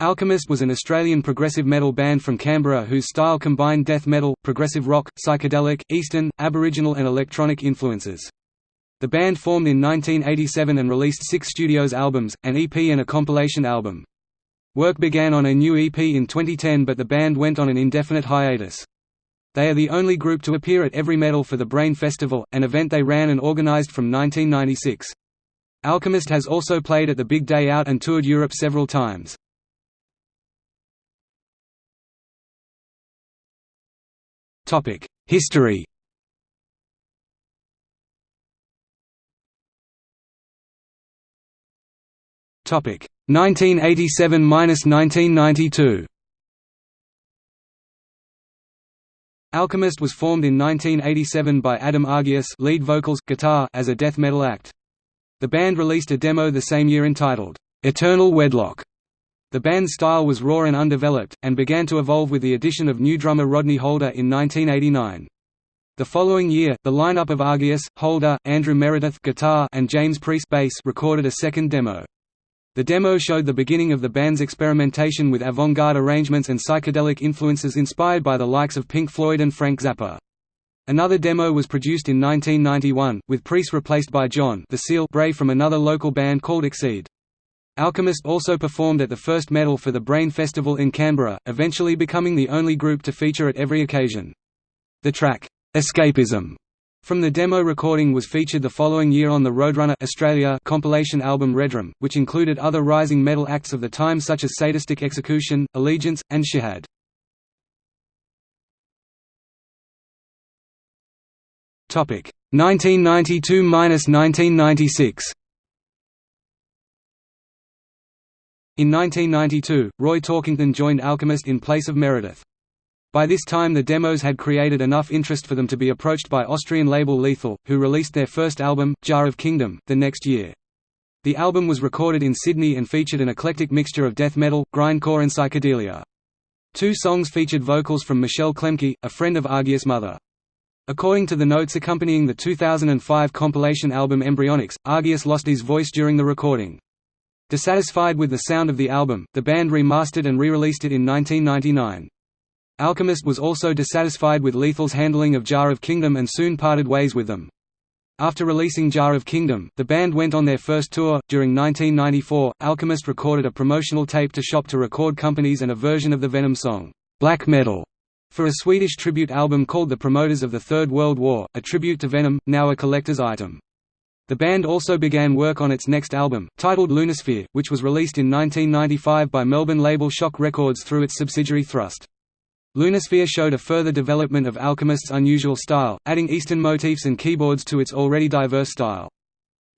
Alchemist was an Australian progressive metal band from Canberra whose style combined death metal, progressive rock, psychedelic, eastern, aboriginal and electronic influences. The band formed in 1987 and released six studios albums, an EP and a compilation album. Work began on a new EP in 2010 but the band went on an indefinite hiatus. They are the only group to appear at Every Metal for the Brain Festival, an event they ran and organised from 1996. Alchemist has also played at the Big Day Out and toured Europe several times. History. Topic. 1987–1992 Alchemist was formed in 1987 by Adam Agius lead vocals, guitar as a death metal act. The band released a demo the same year entitled, "'Eternal Wedlock' The band's style was raw and undeveloped, and began to evolve with the addition of new drummer Rodney Holder in 1989. The following year, the lineup of Agius, Holder, Andrew Meredith guitar, and James Priest bass recorded a second demo. The demo showed the beginning of the band's experimentation with avant-garde arrangements and psychedelic influences inspired by the likes of Pink Floyd and Frank Zappa. Another demo was produced in 1991, with Priest replaced by John the Seal Bray from another local band called Exceed. Alchemist also performed at the first Metal for the Brain Festival in Canberra, eventually becoming the only group to feature at every occasion. The track, "'Escapism' from the demo recording was featured the following year on the Roadrunner Australia compilation album Redrum, which included other rising metal acts of the time such as Sadistic Execution, Allegiance, and Shihad. Topic 1992–1996 In 1992, Roy Torkington joined Alchemist in place of Meredith. By this time the demos had created enough interest for them to be approached by Austrian label Lethal, who released their first album, Jar of Kingdom, the next year. The album was recorded in Sydney and featured an eclectic mixture of death metal, grindcore and psychedelia. Two songs featured vocals from Michelle Klemke, a friend of Agius' mother. According to the notes accompanying the 2005 compilation album Embryonics, Agius lost his voice during the recording. Dissatisfied with the sound of the album, the band remastered and re-released it in 1999. Alchemist was also dissatisfied with Lethal's handling of Jar of Kingdom and soon parted ways with them. After releasing Jar of Kingdom, the band went on their first tour. During 1994, Alchemist recorded a promotional tape to shop to record companies and a version of the Venom song, Black Metal, for a Swedish tribute album called The Promoters of the Third World War, a tribute to Venom, now a collector's item. The band also began work on its next album, titled Lunasphere, which was released in 1995 by Melbourne label Shock Records through its subsidiary Thrust. Lunasphere showed a further development of Alchemist's unusual style, adding Eastern motifs and keyboards to its already diverse style.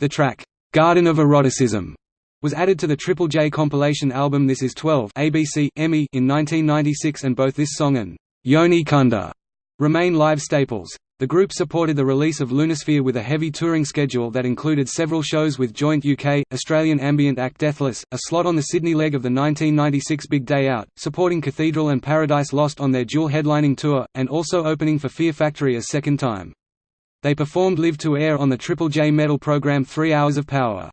The track, "'Garden of Eroticism' was added to the Triple J compilation album This Is 12 ABC, EMI in 1996 and both this song and "'Yoni Kunda' remain live staples. The group supported the release of Lunasphere with a heavy touring schedule that included several shows with joint UK, Australian ambient act Deathless, a slot on the Sydney leg of the 1996 Big Day Out, supporting Cathedral and Paradise Lost on their dual headlining tour, and also opening for Fear Factory a second time. They performed Live to Air on the Triple J metal program Three Hours of Power.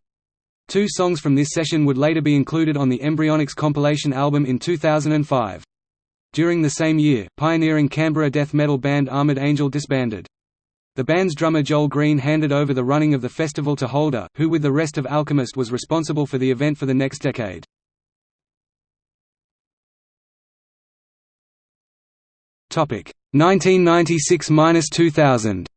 Two songs from this session would later be included on the Embryonics compilation album in 2005. During the same year, pioneering Canberra death metal band Armored Angel disbanded. The band's drummer Joel Green handed over the running of the festival to Holder, who with the rest of Alchemist was responsible for the event for the next decade. Topic 1996–2000.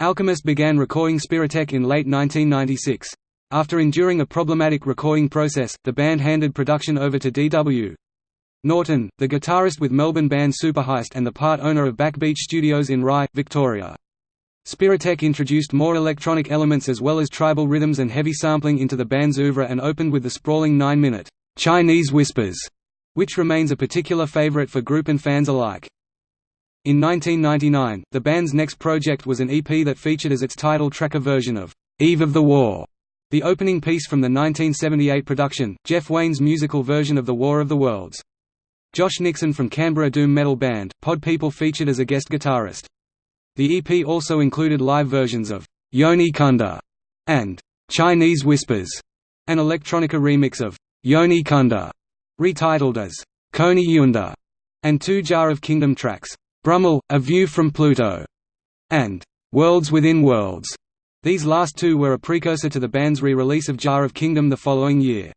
Alchemist began recording Spiritech in late 1996. After enduring a problematic recording process, the band handed production over to D.W. Norton, the guitarist with Melbourne band Superheist and the part owner of Backbeat Studios in Rye, Victoria. Spiritech introduced more electronic elements as well as tribal rhythms and heavy sampling into the band's oeuvre and opened with the sprawling nine-minute, "'Chinese Whispers' which remains a particular favorite for group and fans alike. In 1999, the band's next project was an EP that featured as its title track a version of "'Eve of the War' The opening piece from the 1978 production, Jeff Wayne's musical version of The War of the Worlds. Josh Nixon from Canberra doom metal band, Pod People featured as a guest guitarist. The EP also included live versions of Yoni Kunda and Chinese Whispers, an electronica remix of Yoni Kunda, retitled as Koni Yunda, and two Jar of Kingdom tracks, Brummel, A View from Pluto, and Worlds Within Worlds. These last two were a precursor to the band's re-release of Jar of Kingdom the following year.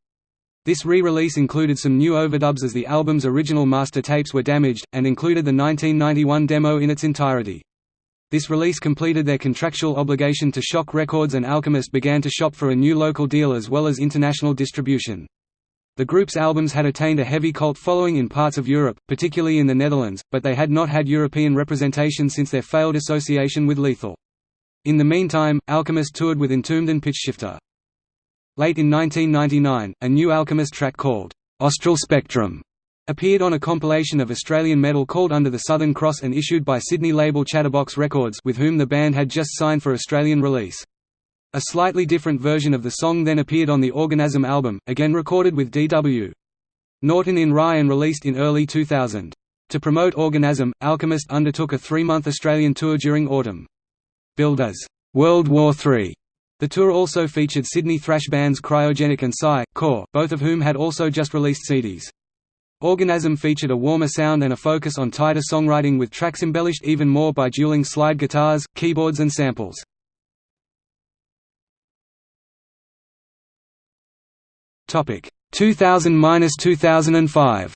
This re-release included some new overdubs as the album's original master tapes were damaged, and included the 1991 demo in its entirety. This release completed their contractual obligation to Shock Records and Alchemist began to shop for a new local deal as well as international distribution. The group's albums had attained a heavy cult following in parts of Europe, particularly in the Netherlands, but they had not had European representation since their failed association with Lethal. In the meantime, Alchemist toured with Entombed and Pitchshifter. Late in 1999, a new Alchemist track called, "'Austral Spectrum' appeared on a compilation of Australian metal called Under the Southern Cross and issued by Sydney label Chatterbox Records with whom the band had just signed for Australian release. A slightly different version of the song then appeared on the Organism album, again recorded with D.W. Norton in Rye and released in early 2000. To promote Organism, Alchemist undertook a three-month Australian tour during autumn. Billed as World War III, the tour also featured Sydney thrash bands Cryogenic and Psy, Core, both of whom had also just released CDs. Organism featured a warmer sound and a focus on tighter songwriting with tracks embellished even more by dueling slide guitars, keyboards and samples. Topic 2000–2005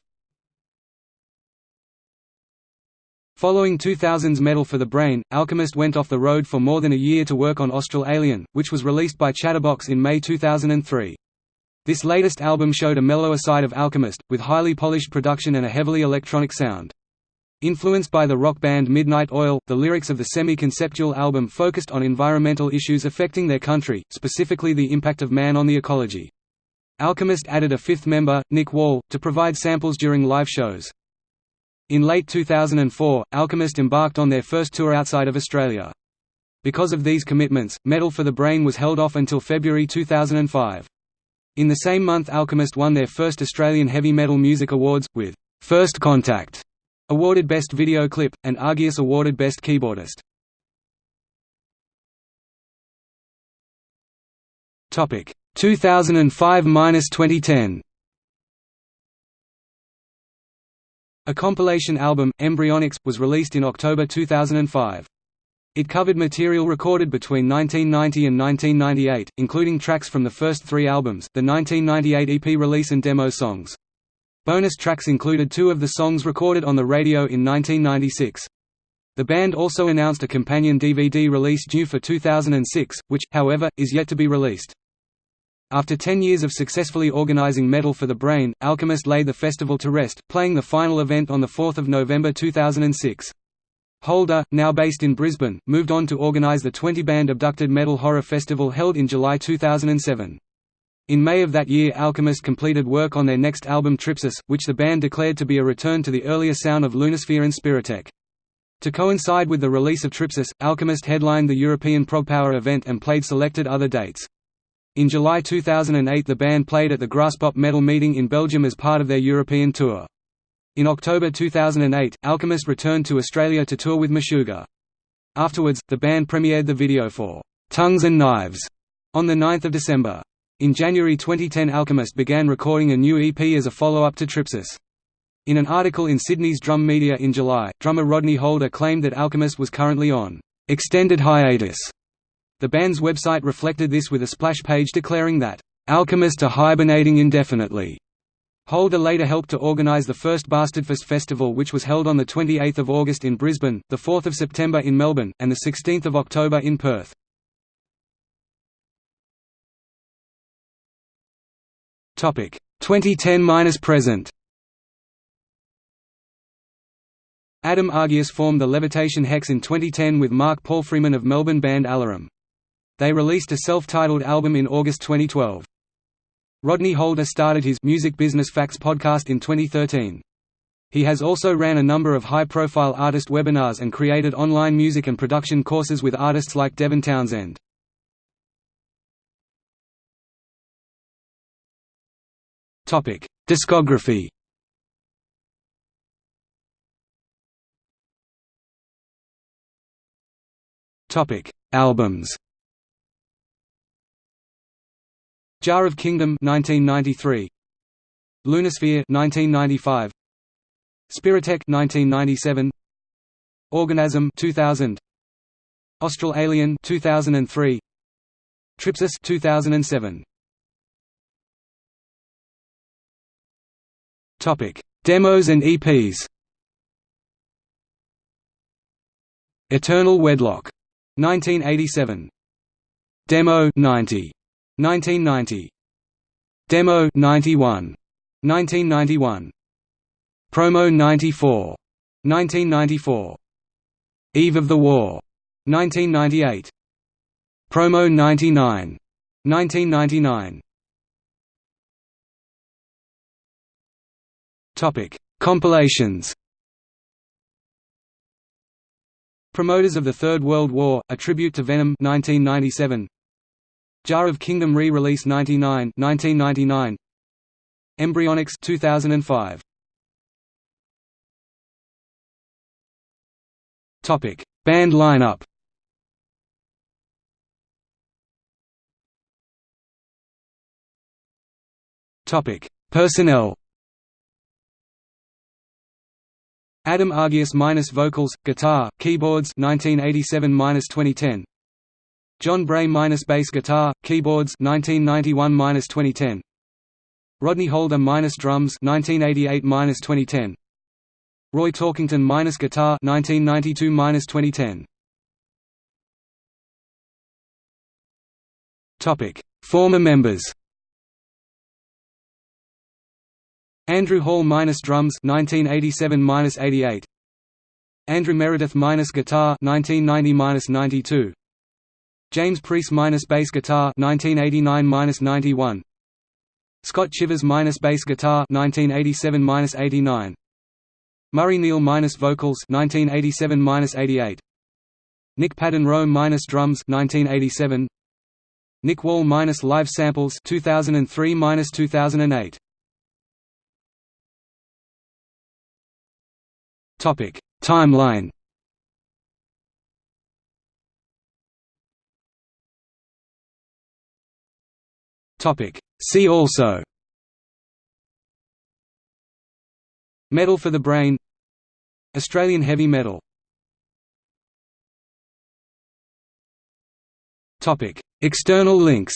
Following 2000's Metal for the Brain, Alchemist went off the road for more than a year to work on Austral Alien, which was released by Chatterbox in May 2003. This latest album showed a mellower side of Alchemist, with highly polished production and a heavily electronic sound. Influenced by the rock band Midnight Oil, the lyrics of the semi-conceptual album focused on environmental issues affecting their country, specifically the impact of man on the ecology. Alchemist added a fifth member, Nick Wall, to provide samples during live shows. In late 2004, Alchemist embarked on their first tour outside of Australia. Because of these commitments, Metal for the Brain was held off until February 2005. In the same month Alchemist won their first Australian Heavy Metal Music Awards, with First Contact awarded Best Video Clip, and Agius awarded Best Keyboardist. Topic 2005–2010 A compilation album, Embryonics, was released in October 2005. It covered material recorded between 1990 and 1998, including tracks from the first three albums, the 1998 EP release and demo songs. Bonus tracks included two of the songs recorded on the radio in 1996. The band also announced a companion DVD release due for 2006, which, however, is yet to be released. After ten years of successfully organizing Metal for the Brain, Alchemist laid the festival to rest, playing the final event on 4 November 2006. Holder, now based in Brisbane, moved on to organize the 20-band Abducted Metal Horror Festival held in July 2007. In May of that year Alchemist completed work on their next album Tripsis, which the band declared to be a return to the earlier sound of Lunasphere and Spiritech. To coincide with the release of Tripsis, Alchemist headlined the European Progpower event and played selected other dates. In July 2008 the band played at the Graspop Metal Meeting in Belgium as part of their European tour. In October 2008, Alchemist returned to Australia to tour with Meshuggah. Afterwards, the band premiered the video for "'Tongues and Knives' on 9 December. In January 2010 Alchemist began recording a new EP as a follow-up to Tripsis. In an article in Sydney's Drum Media in July, drummer Rodney Holder claimed that Alchemist was currently on "'extended hiatus' The band's website reflected this with a splash page declaring that, "...Alchemist are hibernating indefinitely." Holder later helped to organise the first Bastardfest festival which was held on 28 August in Brisbane, 4 September in Melbourne, and 16 October in Perth. Topic 2010 minus present. Adam Agius formed the Levitation Hex in 2010 with Mark Palfreyman of Melbourne band Alarum. They released a self-titled album in August 2012. Rodney Holder started his Music Business Facts podcast in 2013. He has also ran a number of high-profile artist webinars and created online music and production courses with artists like Devin Townsend. Topic: Discography Topic: Albums Jar of Kingdom 1993 Lunasphere 1995 Spiritech 1997 Organism 2000 Austral Alien 2003 Tripsis 2007 Topic Demos and EPs Eternal Wedlock 1987 Demo 90 1990 Demo 91 1991 Promo 94 1994 Eve of the War. 1998 Promo 99 1999 Topic Compilations. Promoters of the Third World War, A Tribute to Venom 1997. Jar of Kingdom re-release 99 1999. Embryonics 2005. Topic: Band lineup. Topic: Personnel. Adam Agius minus vocals, guitar, keyboards 1987 minus 2010. John Bray minus bass guitar, keyboards 1991 minus 2010. Rodney Holder minus drums 1988 minus 2010. Roy Torkington minus guitar 1992 minus 2010. Topic: Former members. Andrew Hall minus drums 1987 minus 88. Andrew Meredith minus guitar 1990 minus 92. James Priest minus bass guitar 1989 minus 91. Scott Chivers minus bass guitar 1987 minus 89. Murray Neal minus vocals 1987 minus 88. Nick Padden Rowe minus drums 1987. Nick Wall minus live samples 2003 minus 2008. Topic Timeline Topic. See also Metal for the Brain Australian heavy metal Topic. External links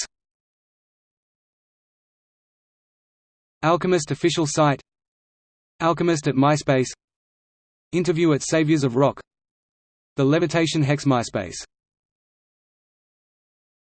Alchemist official site Alchemist at MySpace Interview at Saviors of Rock The Levitation Hex MySpace